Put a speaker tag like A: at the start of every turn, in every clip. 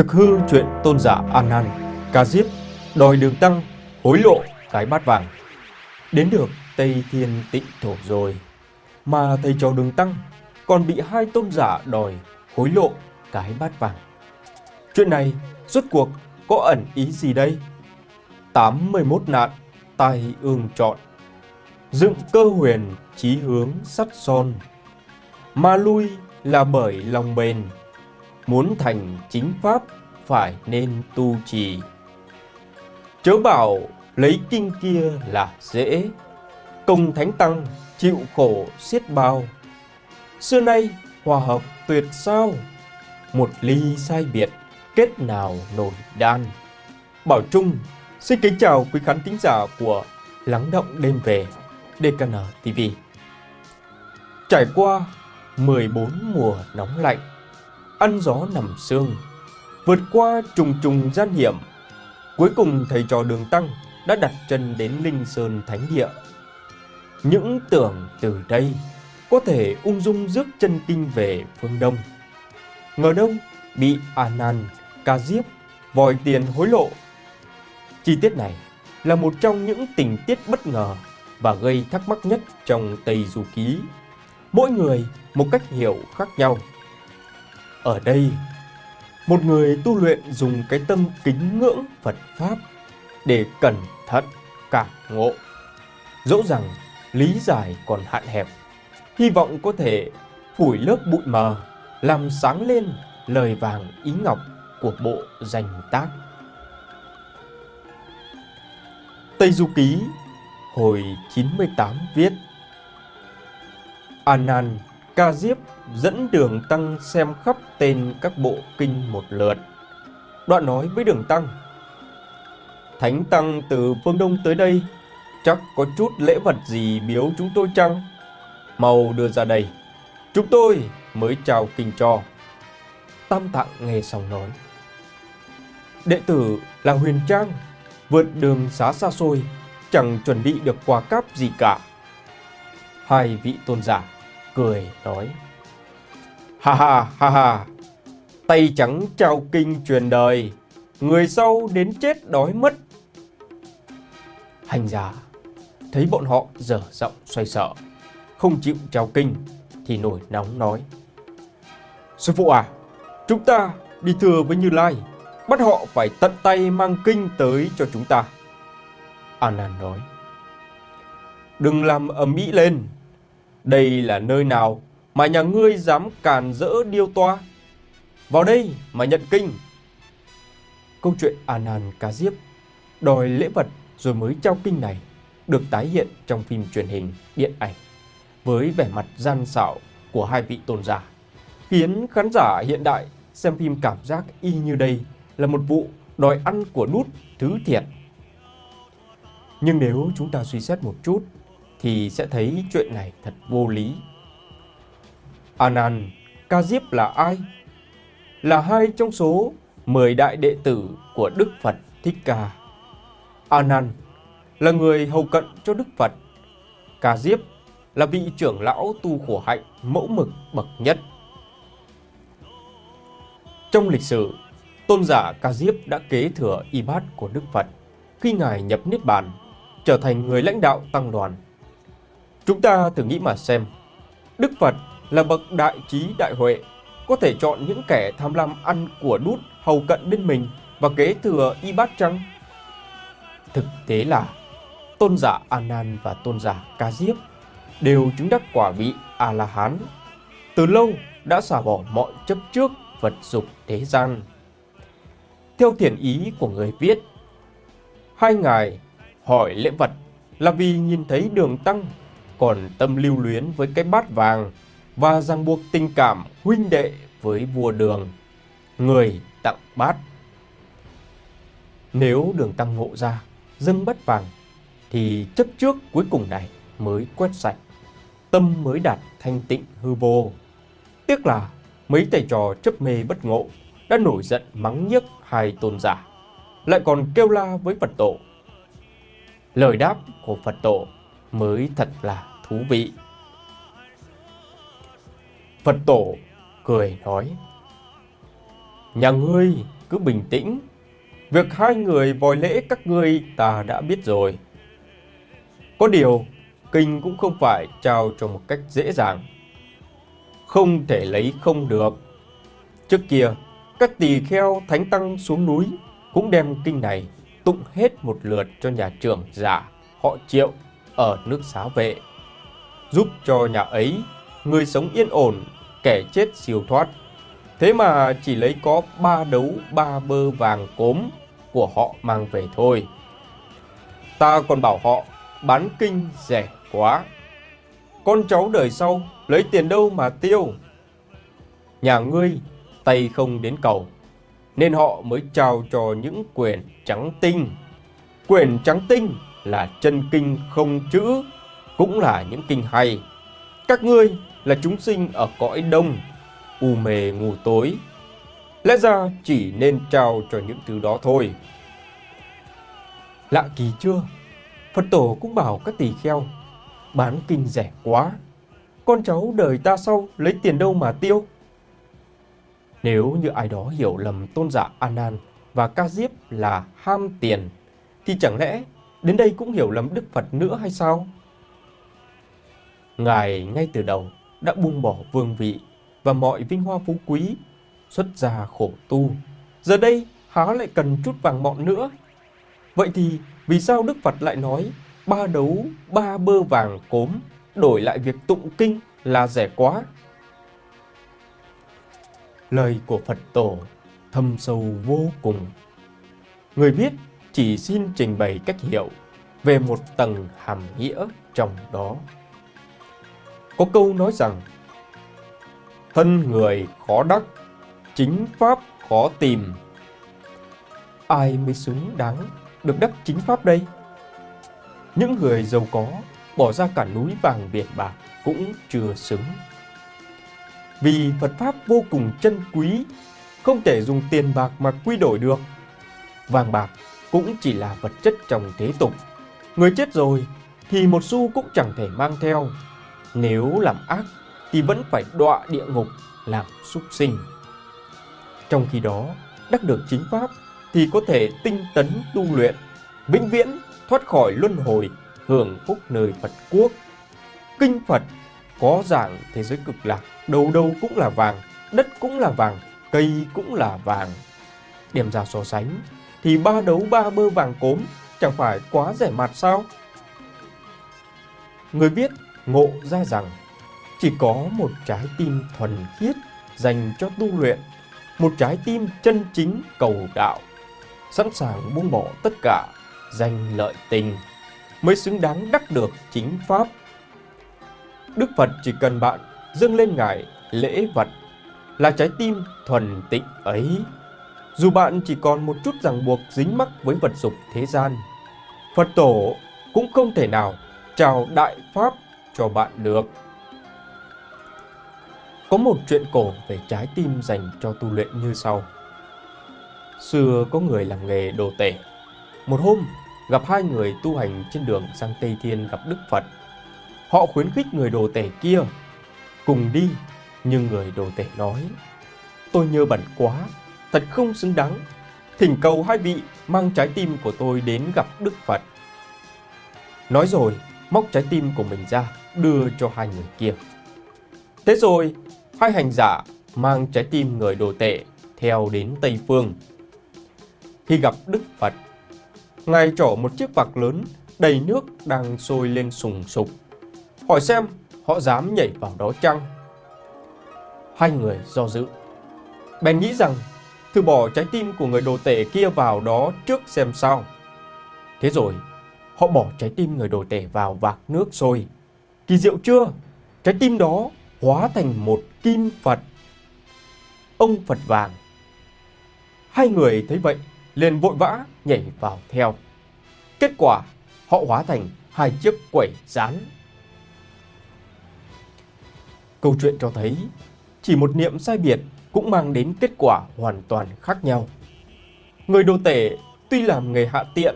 A: Thực hư chuyện tôn giả An Nan, Ca Diếp đòi đường tăng hối lộ cái bát vàng. Đến được Tây Thiên Tịnh Thổ rồi, mà thầy trò đường tăng còn bị hai tôn giả đòi hối lộ cái bát vàng. Chuyện này rốt cuộc có ẩn ý gì đây? 81 nạn tai ương chọn Dựng cơ huyền chí hướng sắt son Mà lui là bởi lòng bền Muốn thành chính pháp phải nên tu trì. Chớ bảo lấy kinh kia là dễ, Công thánh tăng chịu khổ xiết bao. Xưa nay hòa hợp tuyệt sao? Một ly sai biệt, kết nào nổi đan? Bảo Trung, xin kính chào quý khán thính giả của Lắng động đêm về DKN TV Trải qua 14 mùa nóng lạnh Ăn gió nằm xương, Vượt qua trùng trùng gian hiểm Cuối cùng thầy trò đường tăng đã đặt chân đến Linh Sơn Thánh Địa Những tưởng từ đây có thể ung dung rước chân kinh về phương Đông Ngờ đâu bị A Nan, Ca Diếp, vòi tiền hối lộ Chi tiết này là một trong những tình tiết bất ngờ và gây thắc mắc nhất trong Tây Du Ký. Mỗi người một cách hiểu khác nhau. Ở đây, một người tu luyện dùng cái tâm kính ngưỡng Phật Pháp để cẩn thận cảm ngộ. Dẫu rằng lý giải còn hạn hẹp, hy vọng có thể phủi lớp bụi mờ, làm sáng lên lời vàng ý ngọc của bộ danh tác. Tây Du Ký hồi 98 viết anan -an, Ca Diếp dẫn đường Tăng xem khắp tên các bộ kinh một lượt. Đoạn nói với đường Tăng Thánh Tăng từ phương Đông tới đây Chắc có chút lễ vật gì biếu chúng tôi chăng? Mau đưa ra đây Chúng tôi mới chào kinh cho Tam Tạng nghe xong nói Đệ tử là Huyền Trang vượt đường xá xa xôi, chẳng chuẩn bị được quà cáp gì cả. Hai vị tôn giả cười nói, Ha ha ha ha, tay trắng trao kinh truyền đời, người sau đến chết đói mất. Hành giả thấy bọn họ dở giọng xoay sợ, không chịu trao kinh thì nổi nóng nói. Sư phụ à, chúng ta đi thừa với Như Lai bắt họ phải tận tay mang kinh tới cho chúng ta. Anan nói, đừng làm ầm ĩ lên, đây là nơi nào mà nhà ngươi dám càn rỡ điêu toa? Vào đây mà nhận kinh. Câu chuyện Anan cá Diếp đòi lễ vật rồi mới trao kinh này được tái hiện trong phim truyền hình điện ảnh với vẻ mặt gian xảo của hai vị tôn giả, khiến khán giả hiện đại xem phim cảm giác y như đây là một vụ đòi ăn của nút thứ thiệt. Nhưng nếu chúng ta suy xét một chút thì sẽ thấy chuyện này thật vô lý. Anan, Ca Diếp là ai? Là hai trong số 10 đại đệ tử của Đức Phật Thích Ca. Anan là người hầu cận cho Đức Phật. Ca Diếp là vị trưởng lão tu khổ hạnh mẫu mực bậc nhất. Trong lịch sử, tôn giả Ca Diếp đã kế thừa y bát của Đức Phật khi Ngài nhập Niết Bàn, trở thành người lãnh đạo tăng đoàn. Chúng ta thử nghĩ mà xem, Đức Phật là bậc đại trí đại huệ, có thể chọn những kẻ tham lam ăn của đút hầu cận bên mình và kế thừa y bát chăng? Thực tế là tôn giả A Nan và tôn giả Ca Diếp đều chứng đắc quả vị A La Hán. Từ lâu đã xả bỏ mọi chấp trước vật dục thế gian theo thiện ý của người viết. Hai ngài hỏi lễ vật là vì nhìn thấy đường tăng còn tâm lưu luyến với cái bát vàng và ràng buộc tình cảm huynh đệ với vua đường. Người tặng bát. Nếu đường tăng ngộ ra, dâng bát vàng, thì chấp trước cuối cùng này mới quét sạch. Tâm mới đạt thanh tịnh hư vô. Tiếc là mấy thầy trò chấp mê bất ngộ đã nổi giận mắng nhiếc hai tôn giả, lại còn kêu la với Phật tổ. Lời đáp của Phật tổ mới thật là thú vị. Phật tổ cười nói, Nhà ngươi cứ bình tĩnh. Việc hai người vòi lễ các ngươi ta đã biết rồi. Có điều, kinh cũng không phải trao cho một cách dễ dàng. Không thể lấy không được. Trước kia, các tỳ kheo thánh tăng xuống núi cũng đem kinh này tụng hết một lượt cho nhà trưởng giả họ triệu ở nước xá vệ. Giúp cho nhà ấy, người sống yên ổn, kẻ chết siêu thoát. Thế mà chỉ lấy có ba đấu ba bơ vàng cốm của họ mang về thôi. Ta còn bảo họ bán kinh rẻ quá. Con cháu đời sau lấy tiền đâu mà tiêu. Nhà ngươi tay không đến cầu, nên họ mới trao cho những quyển trắng tinh. quyển trắng tinh là chân kinh không chữ, cũng là những kinh hay. Các ngươi là chúng sinh ở cõi đông, u mê ngủ tối. Lẽ ra chỉ nên trao cho những thứ đó thôi. Lạ kỳ chưa? Phật tổ cũng bảo các tỳ kheo, bán kinh rẻ quá. Con cháu đời ta sau lấy tiền đâu mà tiêu? Nếu như ai đó hiểu lầm tôn giả Anan Nan và Ca Diếp là ham tiền, thì chẳng lẽ đến đây cũng hiểu lầm Đức Phật nữa hay sao? Ngài ngay từ đầu đã buông bỏ vương vị và mọi vinh hoa phú quý, xuất gia khổ tu. Giờ đây há lại cần chút vàng mọn nữa. Vậy thì vì sao Đức Phật lại nói ba đấu ba bơ vàng cốm đổi lại việc tụng kinh là rẻ quá? Lời của Phật Tổ thâm sâu vô cùng. Người viết chỉ xin trình bày cách hiểu về một tầng hàm nghĩa trong đó. Có câu nói rằng Thân người khó đắc, chính pháp khó tìm. Ai mới xứng đáng được đắc chính pháp đây? Những người giàu có bỏ ra cả núi vàng biển bạc cũng chưa xứng. Vì Phật Pháp vô cùng chân quý, không thể dùng tiền bạc mà quy đổi được. Vàng bạc cũng chỉ là vật chất trong thế tục. Người chết rồi thì một xu cũng chẳng thể mang theo. Nếu làm ác thì vẫn phải đọa địa ngục làm súc sinh. Trong khi đó, đắc được chính Pháp thì có thể tinh tấn tu luyện, vĩnh viễn thoát khỏi luân hồi, hưởng phúc nơi Phật quốc. Kinh Phật có dạng thế giới cực lạc, đầu đầu cũng là vàng, đất cũng là vàng, cây cũng là vàng. Điểm ra so sánh, thì ba đấu ba bơ vàng cốm chẳng phải quá rẻ mạt sao? Người viết ngộ ra rằng chỉ có một trái tim thuần khiết dành cho tu luyện, một trái tim chân chính cầu đạo, sẵn sàng buông bỏ tất cả, danh lợi tình, mới xứng đáng đắc được chính Pháp. Đức Phật chỉ cần bạn dâng lên Ngài lễ vật là trái tim thuần tịnh ấy. Dù bạn chỉ còn một chút ràng buộc dính mắc với vật dục thế gian, Phật tổ cũng không thể nào chào đại pháp cho bạn được. Có một chuyện cổ về trái tim dành cho tu luyện như sau. Xưa có người làm nghề đồ tể. Một hôm, gặp hai người tu hành trên đường sang Tây Thiên gặp Đức Phật. Họ khuyến khích người đồ tể kia cùng đi, nhưng người đồ tể nói Tôi nhơ bẩn quá, thật không xứng đáng. Thỉnh cầu hai vị mang trái tim của tôi đến gặp Đức Phật. Nói rồi, móc trái tim của mình ra, đưa cho hai người kia. Thế rồi, hai hành giả mang trái tim người đồ tệ theo đến Tây Phương. Khi gặp Đức Phật, Ngài trỏ một chiếc vạc lớn đầy nước đang sôi lên sùng sục. Hỏi xem họ dám nhảy vào đó chăng? Hai người do dự. Bèn nghĩ rằng thử bỏ trái tim của người đồ tể kia vào đó trước xem sao. Thế rồi, họ bỏ trái tim người đồ tể vào vạc nước sôi. Kỳ diệu chưa? Trái tim đó hóa thành một kim Phật. Ông Phật vàng. Hai người thấy vậy, liền vội vã nhảy vào theo. Kết quả, họ hóa thành hai chiếc quẩy rán. Câu chuyện cho thấy, chỉ một niệm sai biệt cũng mang đến kết quả hoàn toàn khác nhau. Người đồ tể tuy làm nghề hạ tiện,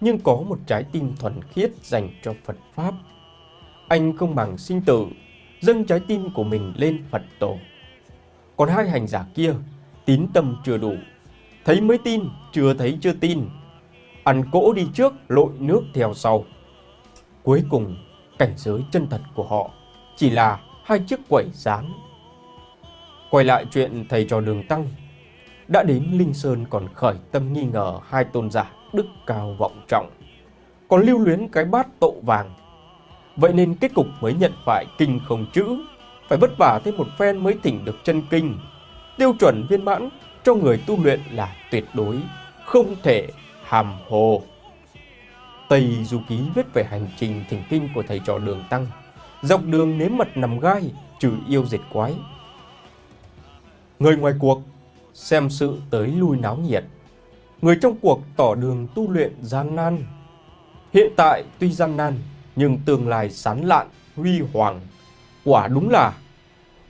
A: nhưng có một trái tim thuần khiết dành cho Phật Pháp. Anh không bằng sinh tử dâng trái tim của mình lên Phật tổ. Còn hai hành giả kia, tín tâm chưa đủ, thấy mới tin, chưa thấy chưa tin. Ăn cỗ đi trước, lội nước theo sau. Cuối cùng, cảnh giới chân thật của họ chỉ là hai chiếc quẩy rán. Quay lại chuyện thầy trò đường tăng, đã đến Linh Sơn còn khởi tâm nghi ngờ hai tôn giả đức cao vọng trọng, còn lưu luyến cái bát tộ vàng. Vậy nên kết cục mới nhận phải kinh không chữ, phải vất vả thêm một phen mới thỉnh được chân kinh. Tiêu chuẩn viên mãn cho người tu luyện là tuyệt đối, không thể hàm hồ. Tây Du Ký viết về hành trình thỉnh kinh của thầy trò đường Tăng, dọc đường nếm mật nằm gai, trừ yêu diệt quái. Người ngoài cuộc xem sự tới lui náo nhiệt, người trong cuộc tỏ đường tu luyện gian nan. Hiện tại tuy gian nan, nhưng tương lai sán lạn, huy hoàng. Quả đúng là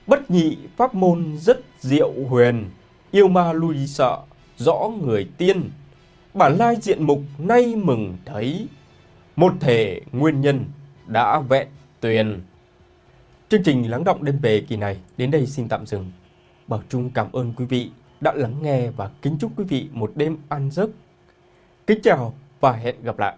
A: bất nhị pháp môn rất diệu huyền, yêu ma lui sợ, rõ người tiên. Bản lai diện mục nay mừng thấy, một thể nguyên nhân đã vẹn tuyền. Chương trình lắng động đêm về kỳ này đến đây xin tạm dừng. Bảo Trung cảm ơn quý vị đã lắng nghe và kính chúc quý vị một đêm an giấc. Kính chào và hẹn gặp lại.